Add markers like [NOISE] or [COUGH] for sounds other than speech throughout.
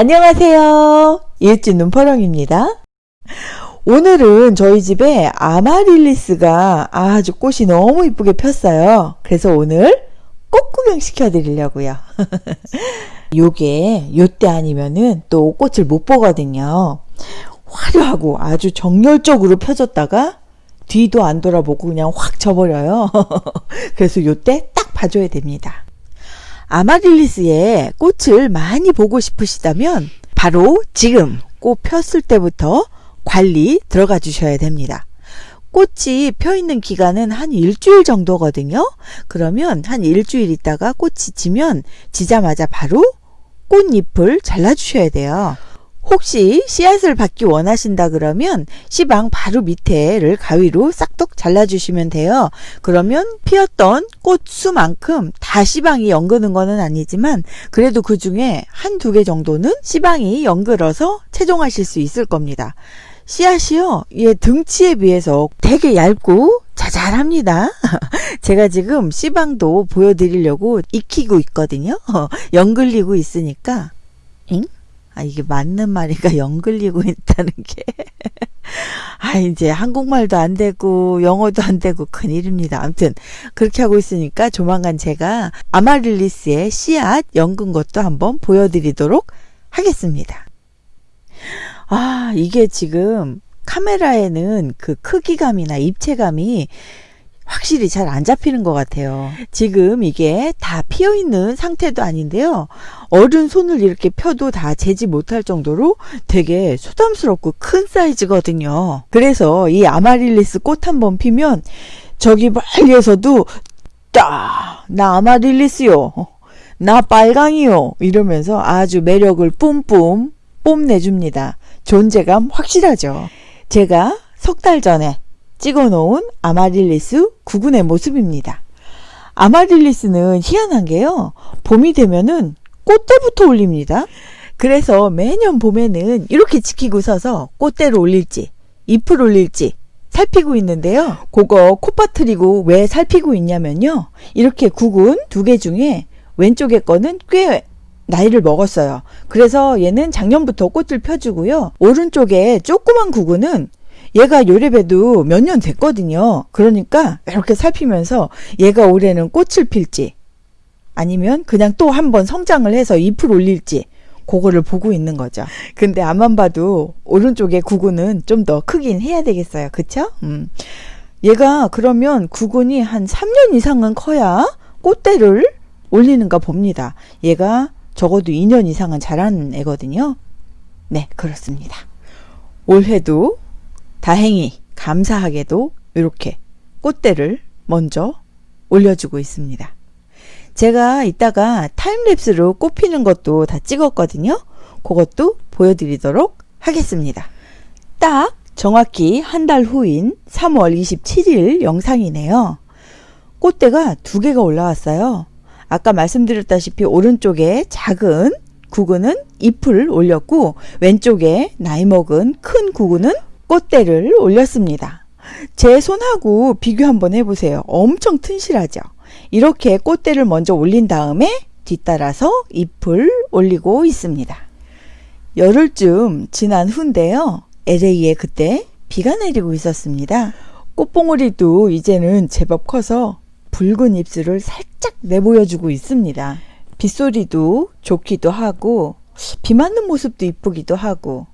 안녕하세요. 이웃집 눈퍼렁입니다. 오늘은 저희 집에 아마릴리스가 아주 꽃이 너무 이쁘게 폈어요. 그래서 오늘 꽃 구경 시켜드리려고요. [LAUGHS] 요게 요때 아니면은 또 꽃을 못 보거든요. 화려하고 아주 정열적으로 펴졌다가 뒤도 안 돌아보고 그냥 확 져버려요. [LAUGHS] 그래서 요때 딱 봐줘야 됩니다. 아마릴리스의 꽃을 많이 보고 싶으시다면 바로 지금 꽃 폈을 때부터 관리 들어가 주셔야 됩니다. 꽃이 펴 있는 기간은 한 일주일 정도거든요. 그러면 한 일주일 있다가 꽃이 지면 지자마자 바로 꽃잎을 잘라 주셔야 돼요. 혹시 씨앗을 받기 원하신다 그러면 씨방 바로 밑에를 가위로 싹둑 잘라주시면 돼요. 그러면 피었던 꽃 수만큼 다 씨방이 연그는 거는 아니지만 그래도 그 중에 한 두 개 정도는 씨방이 연그러서 채종하실 수 있을 겁니다. 씨앗이요, 얘 등치에 비해서 되게 얇고 자잘합니다. [LAUGHS] 제가 지금 씨방도 보여드리려고 익히고 있거든요. [LAUGHS] 연글리고 있으니까. 잉? 아, 이게 맞는 말이가 연글리고 [LAUGHS] 있다는 게. [LAUGHS] 아, 이제 한국말도 안 되고, 영어도 안 되고, 큰일입니다. 아무튼, 그렇게 하고 있으니까 조만간 제가 아마릴리스의 씨앗 연근 것도 한번 보여드리도록 하겠습니다. 아, 이게 지금 카메라에는 그 크기감이나 입체감이 확실히 잘 안 잡히는 것 같아요. 지금 이게 다 피어 있는 상태도 아닌데요. 어른 손을 이렇게 펴도 다 재지 못할 정도로 되게 소담스럽고 큰 사이즈거든요. 그래서 이 아마릴리스 꽃 한 번 피면 저기 멀리에서도 딱, 나 아마릴리스요. 나 빨강이요. 이러면서 아주 매력을 뿜뿜 뽐내줍니다. 존재감 확실하죠. 제가 석 달 전에 찍어 놓은 아마릴리스 구근의 모습입니다. 아마릴리스는 희한한 게요. 봄이 되면은 꽃대부터 올립니다. 그래서 매년 봄에는 이렇게 지키고 서서 꽃대를 올릴지 잎을 올릴지 살피고 있는데요. 그거 콧바트리고 왜 살피고 있냐면요. 이렇게 구근 두 개 중에 왼쪽에 거는 꽤 나이를 먹었어요. 그래서 얘는 작년부터 꽃을 펴주고요. 오른쪽에 조그만 구근은 얘가 요래봬도 몇 년 됐거든요. 그러니까 이렇게 살피면서 얘가 올해는 꽃을 필지 아니면 그냥 또 한 번 성장을 해서 잎을 올릴지 그거를 보고 있는 거죠. 근데 앞만 봐도 오른쪽에 구근은 좀 더 크긴 해야 되겠어요. 그쵸? 음. 얘가 그러면 구근이 한 3년 이상은 커야 꽃대를 올리는가 봅니다. 얘가 적어도 2년 이상은 자라는 애거든요. 네, 그렇습니다. 올해도 다행히 감사하게도 이렇게 꽃대를 먼저 올려주고 있습니다. 제가 이따가 타임랩스로 꽃 피는 것도 다 찍었거든요. 그것도 보여드리도록 하겠습니다. 딱 정확히 한 달 후인 3월 27일 영상이네요. 꽃대가 두 개가 올라왔어요. 아까 말씀드렸다시피 오른쪽에 작은 구근은 잎을 올렸고 왼쪽에 나이 먹은 큰 구근은 꽃대를 올렸습니다. 제 손하고 비교 한번 해보세요. 엄청 튼실하죠? 이렇게 꽃대를 먼저 올린 다음에 뒤따라서 잎을 올리고 있습니다. 열흘쯤 지난 후인데요. LA에 그때 비가 내리고 있었습니다. 꽃봉오리도 이제는 제법 커서 붉은 입술을 살짝 내보여주고 있습니다. 빗소리도 좋기도 하고 비 맞는 모습도 이쁘기도 하고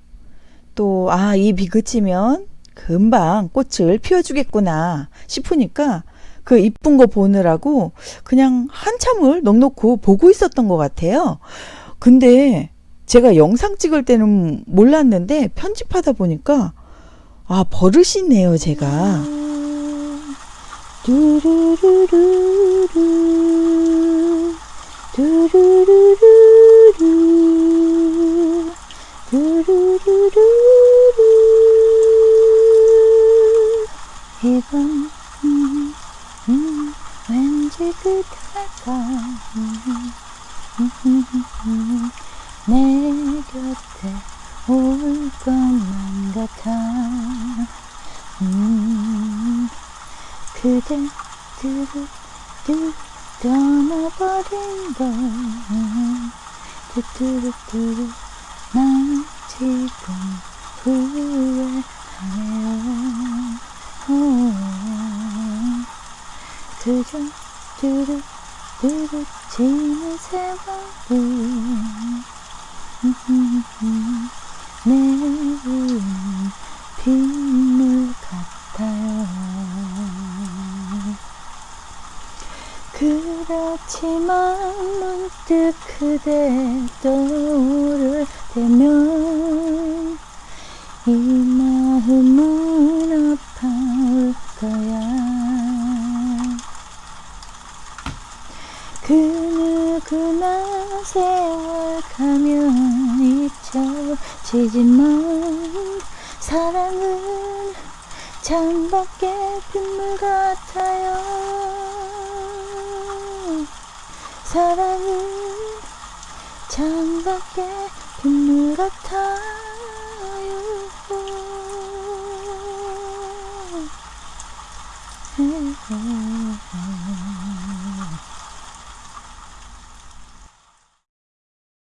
또, 아, 이 비 그치면 금방 꽃을 피워주겠구나 싶으니까 그 이쁜 거 보느라고 그냥 한참을 넉넉히 보고 있었던 것 같아요. 근데 제가 영상 찍을 때는 몰랐는데 편집하다 보니까 아, 버릇이네요, 제가. 두루루루루 두루루루루 내 곁에 올 것만 같아 음, 그대 두루두 떠나버린 걸 뚜뚜루뚜루 난 지금 후회하네요 어, 그저 두둑 두둑 지는 세월이 내일은 빗물 같아요. 그렇지만 문득 그대 떠오를 때면 이 마음은 그 누구나 세월 가면 잊혀지지만 사랑은 창밖에 빗물 같아요. 사랑은 창밖에 빗물 같아요. 음.